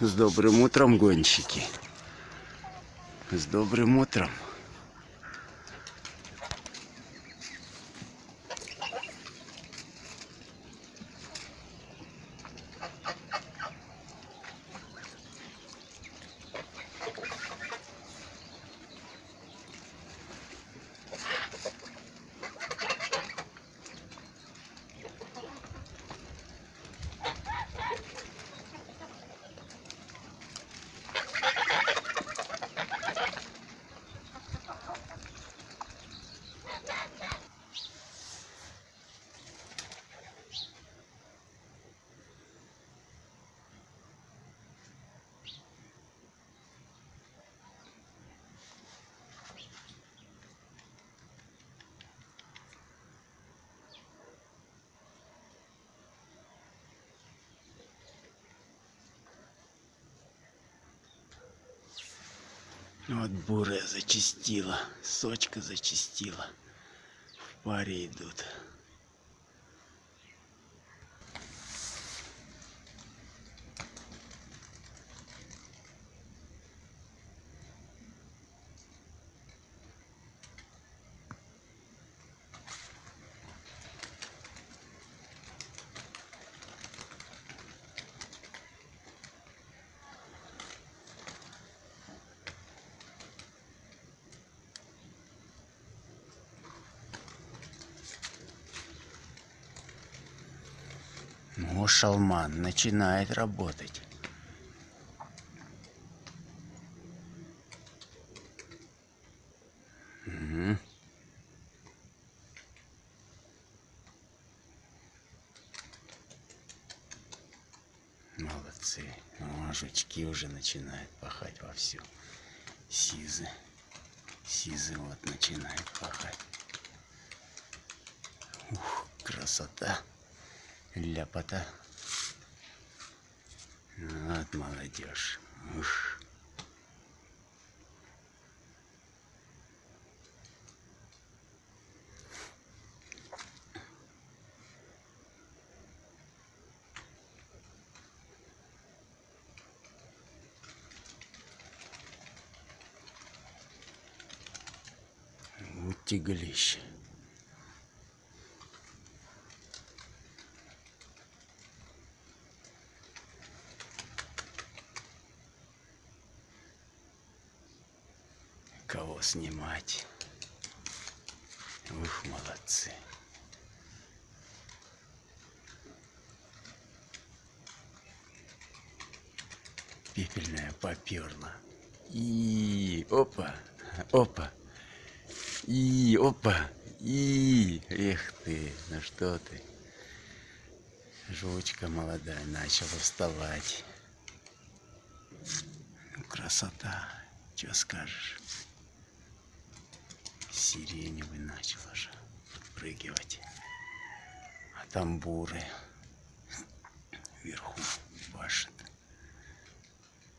С добрым утром, гонщики. С добрым утром. Вот бурая зачистила, сочка зачистила. В паре идут. Ну, шалман начинает работать. Угу. Молодцы. О, жучки уже начинают пахать вовсю. Сизы. Сизы вот начинает пахать. Ух, красота ляпота. Вот молодежь. Ух. Вот тяглище. Снимать. Ух, молодцы. Пепельная поперла. И опа, опа. И опа. И эх ты, ну что ты. Жучка молодая начала вставать. Красота, что скажешь сиреневый начал уже подпрыгивать. А там буры вверху башит,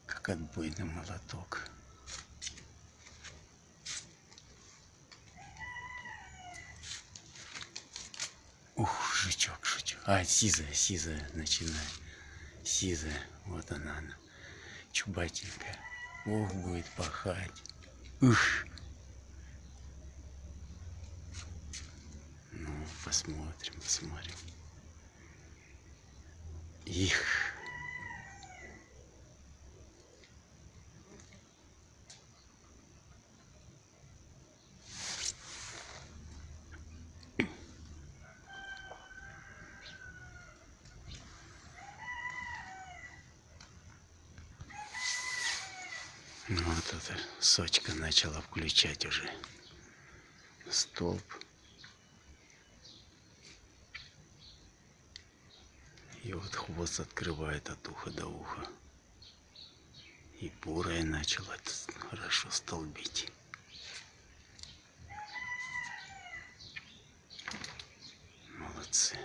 как отбойный молоток. Ух, жучок, жучок. А, сизая, сизая начинает. Сизая, вот она, она. Чубатенькая. Ух, будет пахать. Ух. Посмотрим, посмотрим. Их. Ну, вот эта сочка начала включать уже столб. И вот хвост открывает от уха до уха. И бурая начала хорошо столбить. Молодцы.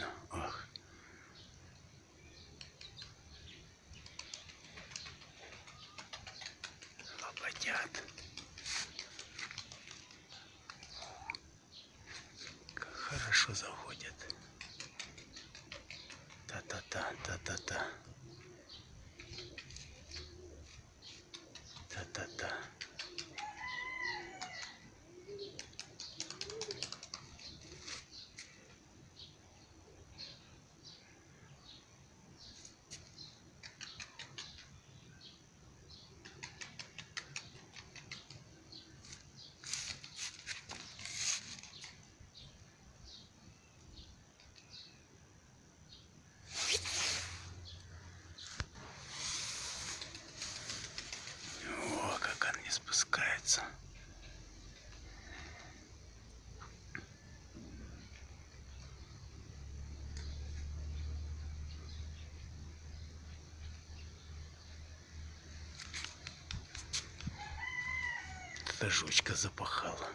не Эта жучка запахала.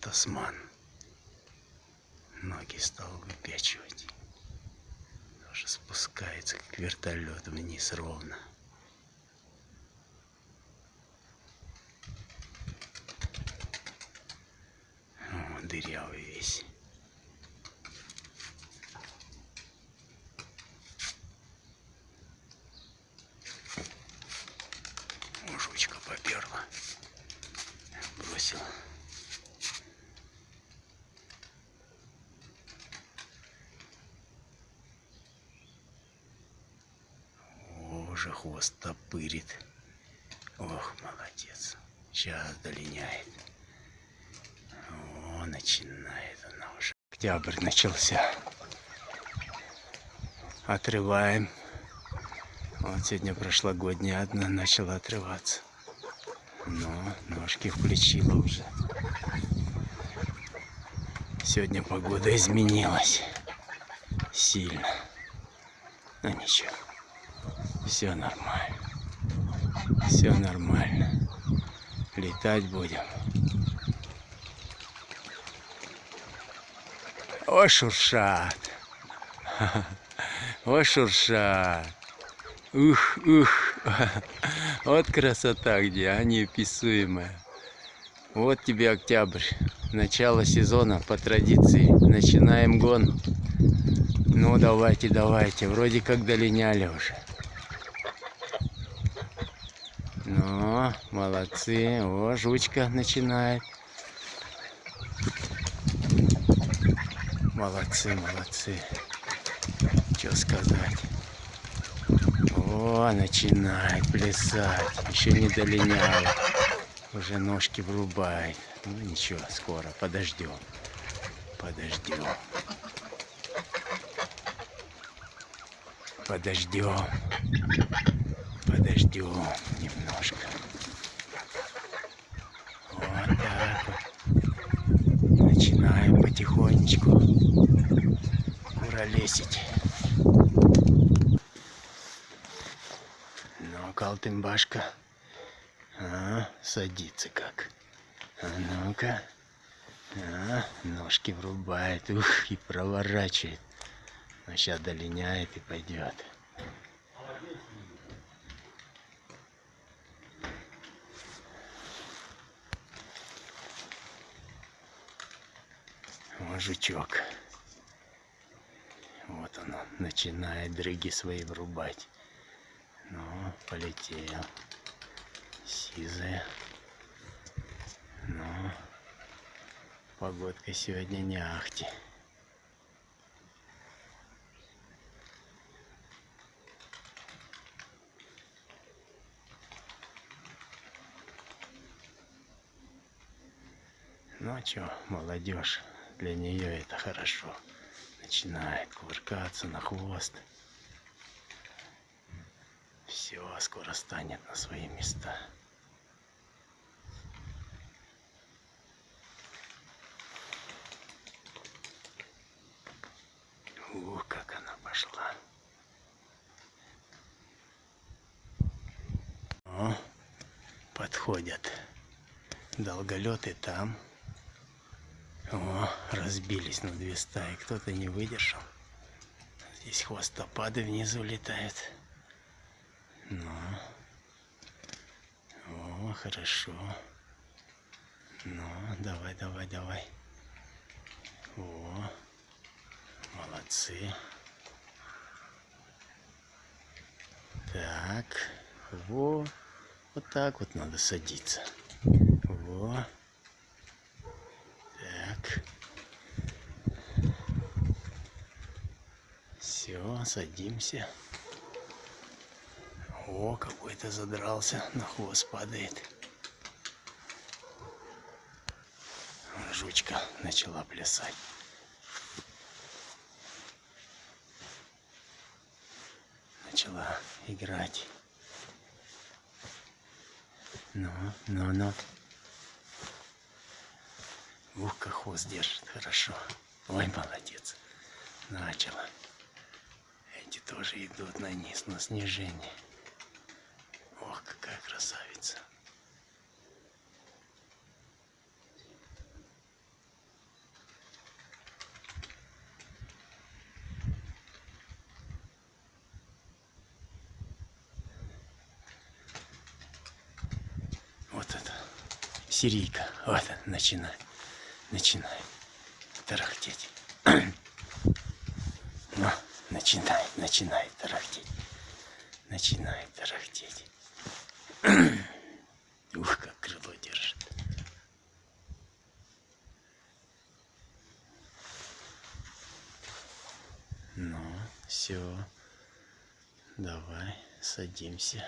Тасман. Ноги стал выпячивать. Тоже спускается, как вертолет вниз ровно. О, дырявый весь. О, жучка поперла. О, уже хвост топырит. Ох, молодец. Сейчас долиняет. О, начинает она уже. Октябрь начался. Отрываем. Вот сегодня прошлогодняя одна начала отрываться. Но ножки включила уже. Сегодня погода изменилась. Сильно. Но ничего. Все нормально. Все нормально. Летать будем. О, шуршат. О, шуршат. Ух, ух. Вот красота где, а неописуемая. Вот тебе октябрь. Начало сезона по традиции. Начинаем гон. Ну, давайте, давайте. Вроде как долиняли уже. Ну, молодцы. О, жучка начинает. Молодцы, молодцы. Что сказать? О, начинает плясать. Еще не долиняет. Уже ножки врубает. Ну ничего, скоро. Подождем. Подождем. Подождем. Подождем немножко. Вот так вот. Начинаем потихонечку куролесить. Калтымбашка. А, садится как. А ну-ка. А, ножки врубает. Ух, и проворачивает. Но сейчас долиняет и пойдет. Вот жучок. Вот он, начинает дрыги свои врубать. Полетел. Сизая. Ну, погодка сегодня не ахти. Ну а молодежь, для нее это хорошо. Начинает кувыркаться на хвост. Все, скоро станет на свои места. Ух, как она пошла. О, подходят. Долголеты там. О, разбились на две стаи. Кто-то не выдержал. Здесь хвостопады внизу летают. Ну. О, хорошо. Ну, давай, давай, давай. О, молодцы. Так, во, вот так вот надо садиться. Во. Так. Все, садимся. О, какой-то задрался, на хвост падает. Жучка начала плясать. Начала играть. Ну, ну, ну. Ух, как хвост держит, хорошо. Ой, молодец. Начала. Эти тоже идут на низ, на снижение. Ох, какая красавица. Вот это сирийка. Вот, начинает, начинает тарахтеть. Ну, начинает, начинает тарахтеть. Начинает тарахтеть. Ух, как крыло держит. Ну, все. Давай, садимся.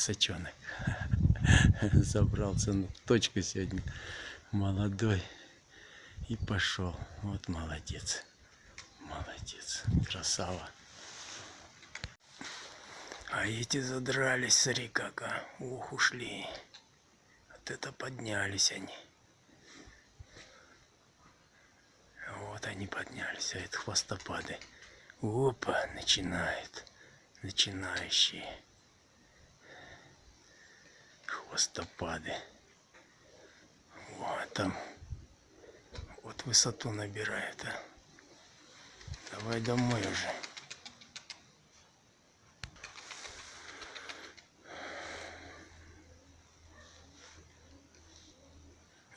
Сачонок. Забрался на точку сегодня. Молодой. И пошел. Вот молодец. Молодец. Красава. А эти задрались, смотри как. Ух, ушли. Вот это поднялись они. Вот они поднялись, а это хвостопады. Опа, начинает. Начинающие. Хвостопады. Вот там. Вот высоту набирает, а. Давай домой уже.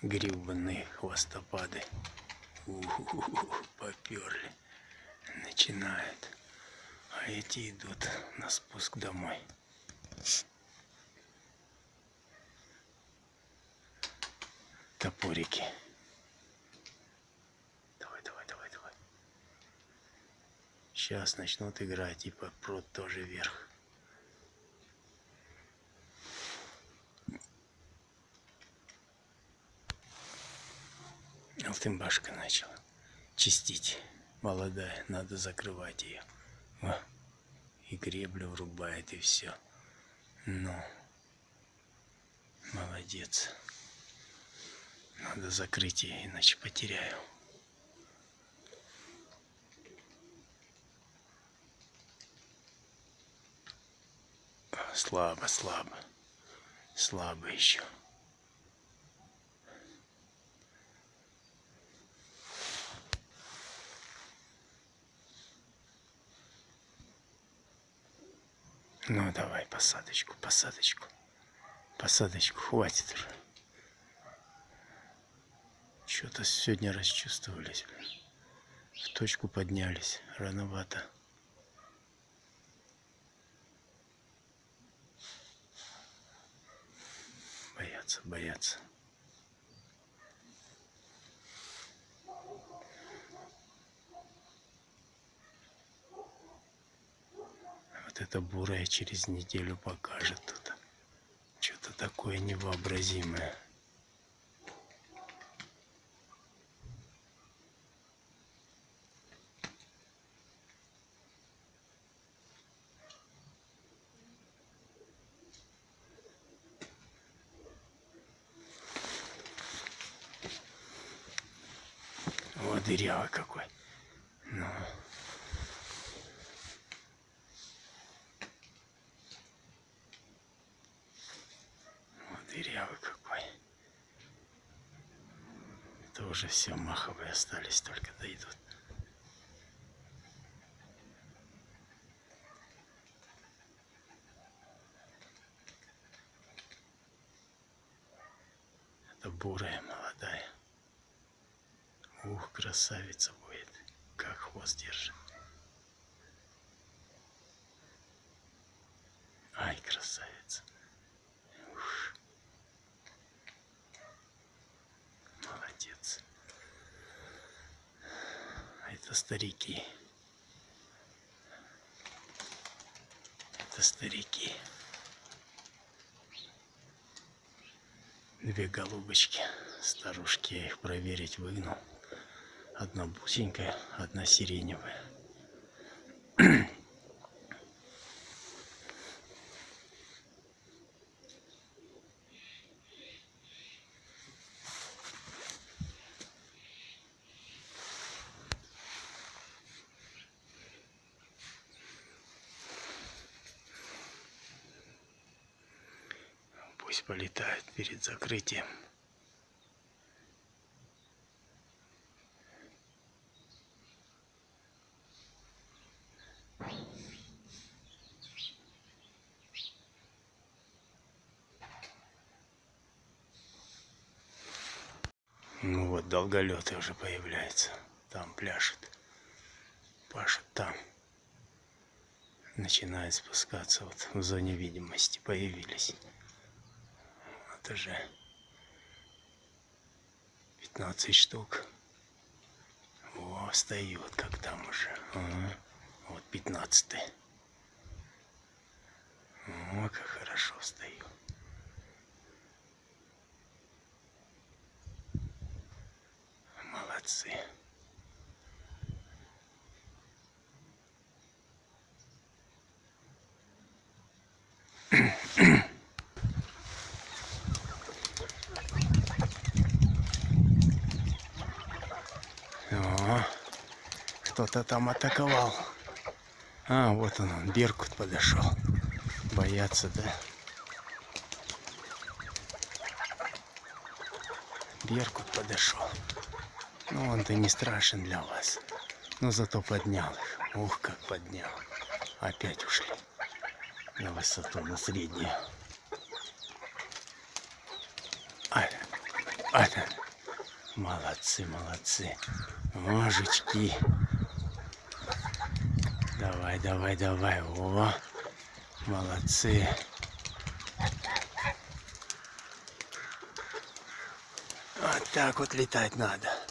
Грибные хвостопады. Поперли. Начинают. А эти идут на спуск домой. Топорики. Давай, давай, давай, давай. Сейчас начнут играть и попрут тоже вверх. Алтынбашка начала чистить. Молодая, надо закрывать ее. О, и греблю врубает, и все. Ну, молодец. Надо закрыть ее, иначе потеряю. Слабо, слабо. Слабо еще. Ну давай посадочку, посадочку. Посадочку, хватит уже. Что-то сегодня расчувствовались. В точку поднялись. Рановато. Боятся, боятся. Вот эта бурая через неделю покажет тут. Что-то такое невообразимое. Вот дырявый какой. Ну. Вот дырявый какой. Это уже все маховые остались, только дойдут. Это бурая. Ух, красавица будет. Как хвост держит. Ай, красавица. Ух. Молодец. Это старики. Это старики. Две голубочки. Старушки я их проверить выгнал. Одна бусенькая, одна сиреневая. Пусть полетает перед закрытием. Ну вот, долголеты уже появляется. Там пляшет. Пашет там. Начинает спускаться. Вот в зоне видимости появились. Вот уже 15 штук. О, встает, как там уже. Ага. Вот 15 -й. О, как хорошо встаю. Молодцы. кто-то там атаковал. А, вот он, он, Беркут подошел. Боятся, да? Беркут подошел. Ну, он-то не страшен для вас. Но зато поднял их. Ух, как поднял. Опять ушли на высоту, на среднюю. А, а, молодцы, молодцы. Мужички. Давай, давай, давай. О, молодцы. Вот так вот летать надо.